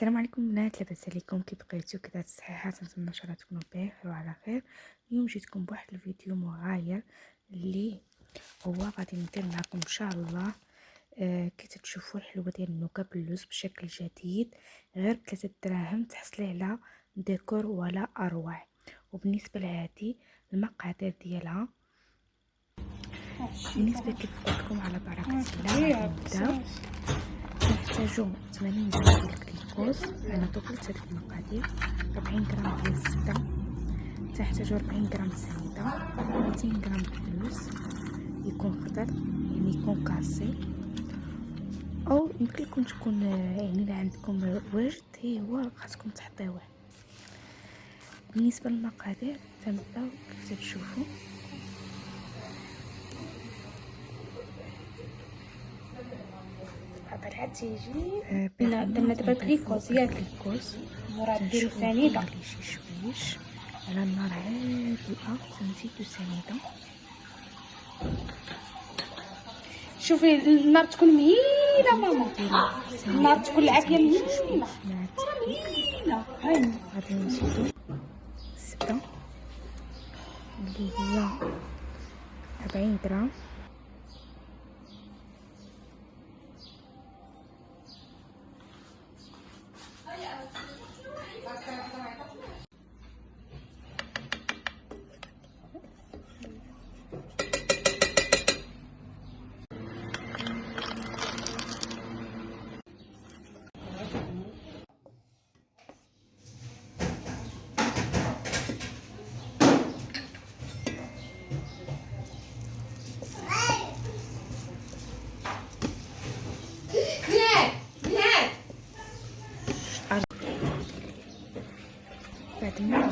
السلام عليكم بنات لاباس عليكم كي بقيتو كذا صحيحه نتمنى إن شاء الله تكونوا بخير وعلى خير. اليوم جيتكم بواحد الفيديو مغاير اللي هو غادي ندير معكم إن شاء الله آه كي تشوفوا الحلوة ديال النوكا باللوز بشكل جديد غير بثلاثة دراهم تحصلي على ديكور ولا أروع. وبالنسبة لهذه المقادير ديالها بالنسبة كيف قلت لكم على بركه الله نبداو نحتاجو 80 غرام ديال الكليكوز أنا طبلت هذيك المقادير 40 غرام ديال الزبده تحتاجو 40 غرام سنيده 200 غرام بلوز يكون خضر يعني يكون كاسي. أو يمكن لكم تكون يعني إلا عندكم ورد هي هو خاصكم تحطيوه. بالنسبة للمقادير تنبدأو كيف تشوفوا طلعت تيجي لا درنا دابا الكليكوز ياك. الكليكوز مراد ديرو سنيده شي شويش. على النار هادئه تنزيدو سنيده شوفي النار تكون مهيلة ماما. النار تكون العافية مهيلة. مهيلة. هاني غادي نزيدو. الزبده اللي هي 40 غرام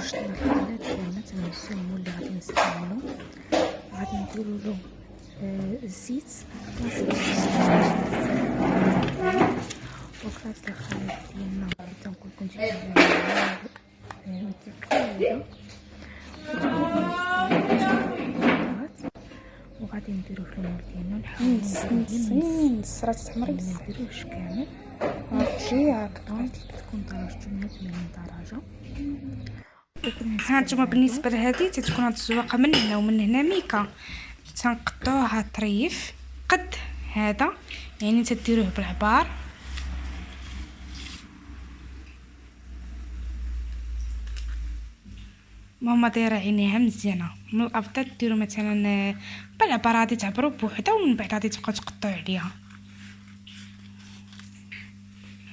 رشنا الخلات ديالنا تنغسلو اللي غادي نستعملو. غادي نديرو له آه الزيت. وكلاص الخلات ديالنا تنقول لكم وغادي نديرو في المول ديالنا. نحاولو نص نص راه تحمر ما نديروش كامل. هادشي هكا تكون درجته 180 درجة. ها نتوما بالنسبة لهذه تتكون هاد الزواقه من هنا ومن هنا ميكا. تنقطعوها طريف قد هذا يعني تديروه بالعبار. ماما دايرة عينيها مزيانة. من الأفضل ديروا مثلا بالعبار غادي تعبروا بوحدة ومن بعد غادي تبقاو تقطعوا عليها.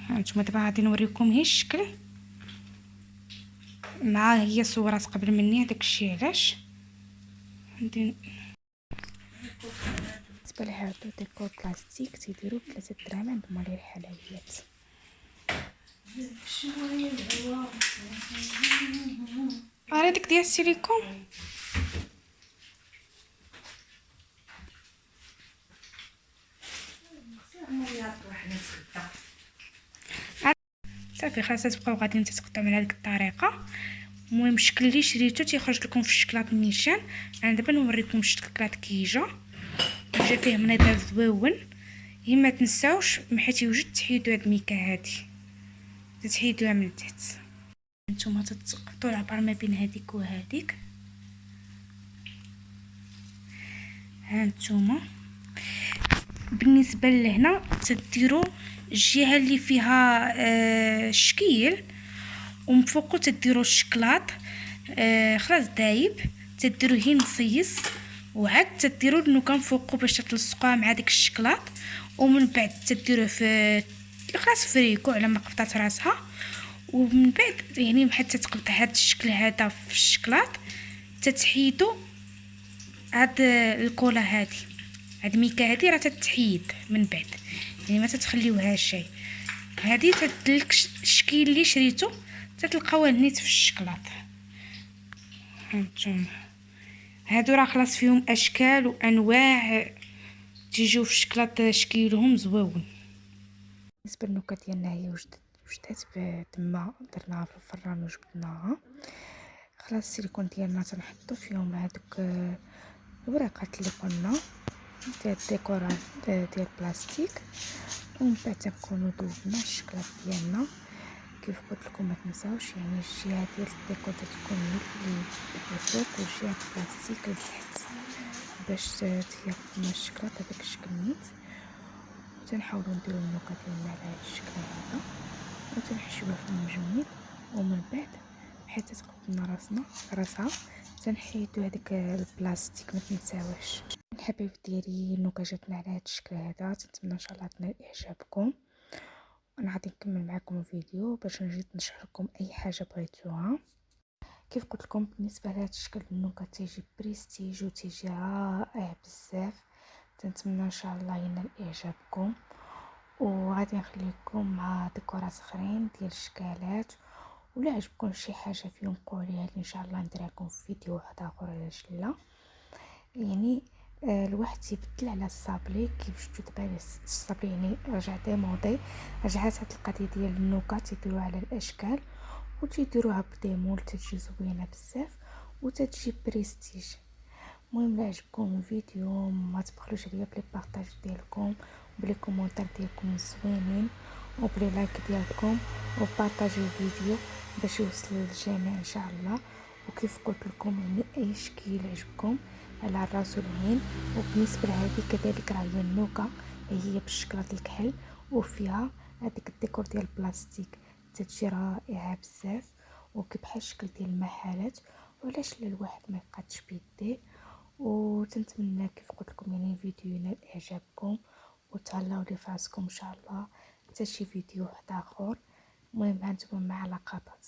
هانتوما دابا غادي نوريكم هي الشكل. مع هي صورات قبل مني هذاك الشيء علاش؟ بالنسبة لهادو ديكور بلاستيك تيديروا بثلاثة دراهم عند مالي الحلويات. راه ديك ديال السيليكون؟ صافي خلاص تبقاو غاديين تتقطعوا من هذيك الطريقة. المهم الشكل اللي شريتو تيخرج لكم في الشكلاط نيشان أنا دابا نوريكم الشكلاط كيجا. جا فيه منظر زويون هي ما تنساوش حيت يوجد تحيدوا هاد الميكا هادي. تحيدوها من تحت. نتوما تتقطعوا العبار ما بين هذيك وهذيك ها نتوما بالنسبة لهنا تديروا الجهه اللي فيها آه شكيل ومن فوقو تديروا الشكلاط آه خلاص دايب. تديروا هي نصيص وعاد تديروا النوكا فوقو باش تلصقوها مع ديك الشكلاط. ومن بعد تديروه في خلاص فريكو على ما قبطات راسها. ومن بعد يعني حتى تقبط هذا الشكل هذا في الشكلاط تتحيدو هاد الكولا هادي. هاد الميكا هادي راه تتحيد من بعد. يعني ما تتخليوها شيء هادي تدلك الشكل اللي شريتو تتلقاوه نيت في الشكلاط. هانتوما هادو راه خلاص فيهم أشكال وأنواع تيجيو في الشكلاط شكيلهم زويون بالنسبة للنكت ديالنا هي وجدت وجدات تما درناها في الفران وجبدناها خلاص السيليكون ديالنا تنحطو فيهم هادوك الورقات اللي قلنا. ديال الديكورات ديال البلاستيك ومن بعد تنكونو ذوبنا الشكلاط ديالنا كيف قلت لكم ما تنساوش يعني الجهه ديال الديكور تكون هي اللي الفوق والجهه البلاستيك لتحت باش تيقوم الشكلاط هذاك الشكل نيت وتنحاولوا نديرو ال nougat ديالنا على هذا الشكل هذا وتنحشوها في المجمد ومن بعد حتى تقبلنا راسنا راسها تنحيدو هذاك البلاستيك ما تنساوش الحبايب ديالي النكا جاتنا على هذا الشكل هذا. تنتمنى إن شاء الله تنال إعجابكم. أنا غادي نكمل معكم الفيديو باش نجي نشرح لكم أي حاجة بغيتوها. كيف قلت لكم بالنسبة لهذا الشكل النكا تيجي بريستيج وتيجي رائع بزاف. تنتمنى إن شاء الله ينال إعجابكم. وغادي نخليكم مع ديكورات آخرين ديال الشكالات. ولا عجبكم شي حاجة فيهم قوليها لي إن شاء الله نديرها لكم في فيديو واحد آخر علاش لا. يعني الواحد تيبدل على الصابلي كيف شفتوا دابا الصابلي يعني رجع démodé رجعات هاد القضية ديال ال nougat تيديروها على الأشكال وتيديروها ب des moules تتجي زوينة بزاف وتتجي بريستيج. المهم لا عجبكم الفيديو ما تبخلوش عليا ب les partages ديالكم ب les commentaires ديالكم زوينين وب les likes ديالكم وبارطاجيو الفيديو باش يوصل للجميع إن شاء الله. وكيف قلت لكم أي شكل عجبكم على الراس والعين وبالنسبة لهذه كذلك راه هي ال nougat هي بالشكل الكحل وفيها هذيك الديكور ديال البلاستيك. تتجي رائعة بزاف وكبحال الشكل ديال المحلات وعلاش لا الواحد ما يقادش بيديه؟ وتنتمنى كيف قلت لكم يعني الفيديو ينال إعجابكم وتهلاو لي فراسكم إن شاء الله. حتى شي فيديو واحد آخر. المهم هانتوما مع لقطات.